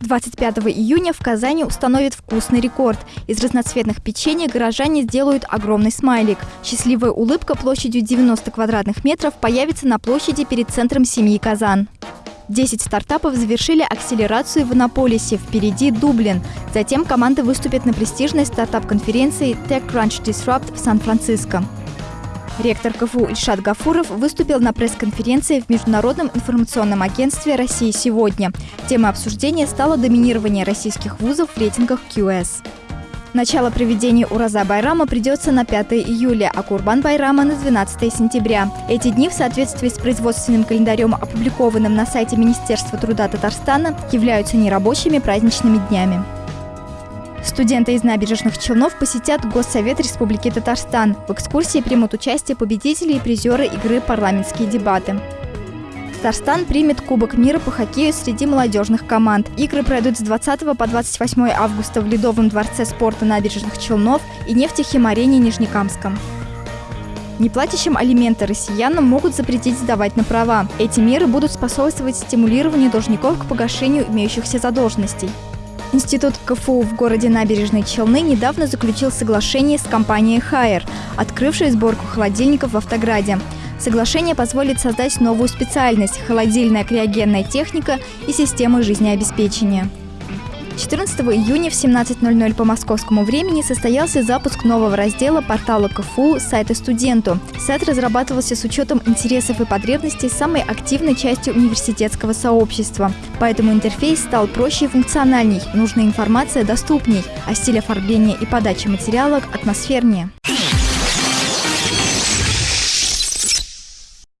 25 июня в Казани установят вкусный рекорд. Из разноцветных печенья горожане сделают огромный смайлик. Счастливая улыбка площадью 90 квадратных метров появится на площади перед центром семьи Казан. 10 стартапов завершили акселерацию в Иннополисе, впереди Дублин. Затем команды выступят на престижной стартап-конференции TechCrunch Disrupt в Сан-Франциско. Ректор КФУ Ильшат Гафуров выступил на пресс-конференции в Международном информационном агентстве «России сегодня». Темой обсуждения стало доминирование российских вузов в рейтингах QS. Начало проведения Ураза Байрама придется на 5 июля, а Курбан Байрама на 12 сентября. Эти дни в соответствии с производственным календарем, опубликованным на сайте Министерства труда Татарстана, являются нерабочими праздничными днями. Студенты из набережных Челнов посетят Госсовет Республики Татарстан. В экскурсии примут участие победители и призеры игры «Парламентские дебаты». Татарстан примет Кубок мира по хоккею среди молодежных команд. Игры пройдут с 20 по 28 августа в Ледовом дворце спорта набережных Челнов и нефтехимарене Нижнекамском. Неплатящим алименты россиянам могут запретить сдавать на права. Эти меры будут способствовать стимулированию должников к погашению имеющихся задолженностей. Институт КФУ в городе Набережной Челны недавно заключил соглашение с компанией «Хайер», открывшей сборку холодильников в Автограде. Соглашение позволит создать новую специальность – холодильная криогенная техника и системы жизнеобеспечения. 14 июня в 17.00 по московскому времени состоялся запуск нового раздела портала КФУ «Сайты студенту». Сайт разрабатывался с учетом интересов и потребностей самой активной части университетского сообщества. Поэтому интерфейс стал проще и функциональней, нужная информация доступней, а стиль оформления и подачи материала атмосфернее.